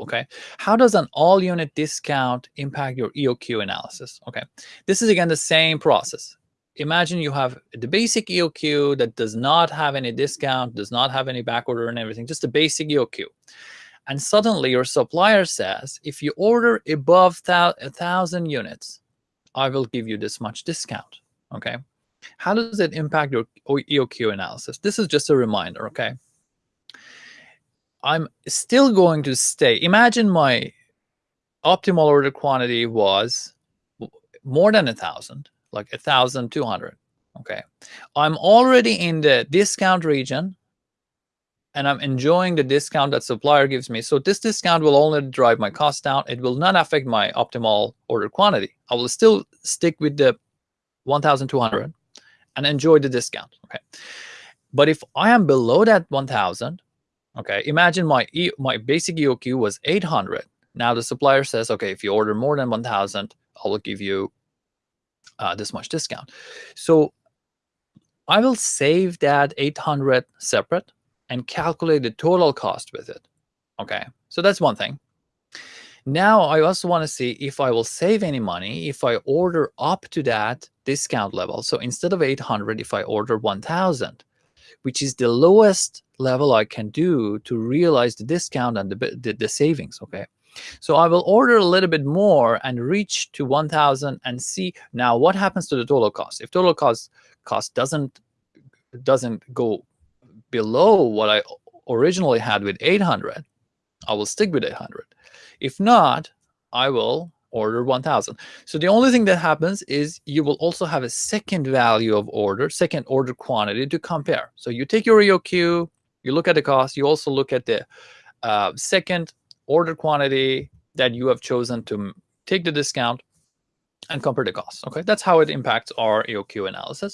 okay? How does an all unit discount impact your EOQ analysis? Okay, this is again the same process. Imagine you have the basic EOQ that does not have any discount, does not have any back order and everything, just the basic EOQ. And suddenly your supplier says, if you order above a thousand units, I will give you this much discount. Okay. How does it impact your EOQ analysis? This is just a reminder. Okay. I'm still going to stay. Imagine my optimal order quantity was more than a thousand, like a thousand two hundred. Okay. I'm already in the discount region and I'm enjoying the discount that supplier gives me. So this discount will only drive my cost down. It will not affect my optimal order quantity. I will still stick with the 1,200 and enjoy the discount. Okay. But if I am below that 1,000, okay, imagine my e my basic EOQ was 800. Now the supplier says, okay, if you order more than 1,000, I will give you uh, this much discount. So I will save that 800 separate and calculate the total cost with it. Okay, so that's one thing. Now I also want to see if I will save any money if I order up to that discount level. So instead of 800, if I order 1000, which is the lowest level I can do to realize the discount and the, the, the savings, okay? So I will order a little bit more and reach to 1000 and see now what happens to the total cost. If total cost cost doesn't doesn't go below what I originally had with 800, I will stick with 800. If not, I will order 1000. So the only thing that happens is you will also have a second value of order, second order quantity to compare. So you take your EOQ, you look at the cost, you also look at the uh, second order quantity that you have chosen to take the discount and compare the cost. Okay, that's how it impacts our EOQ analysis.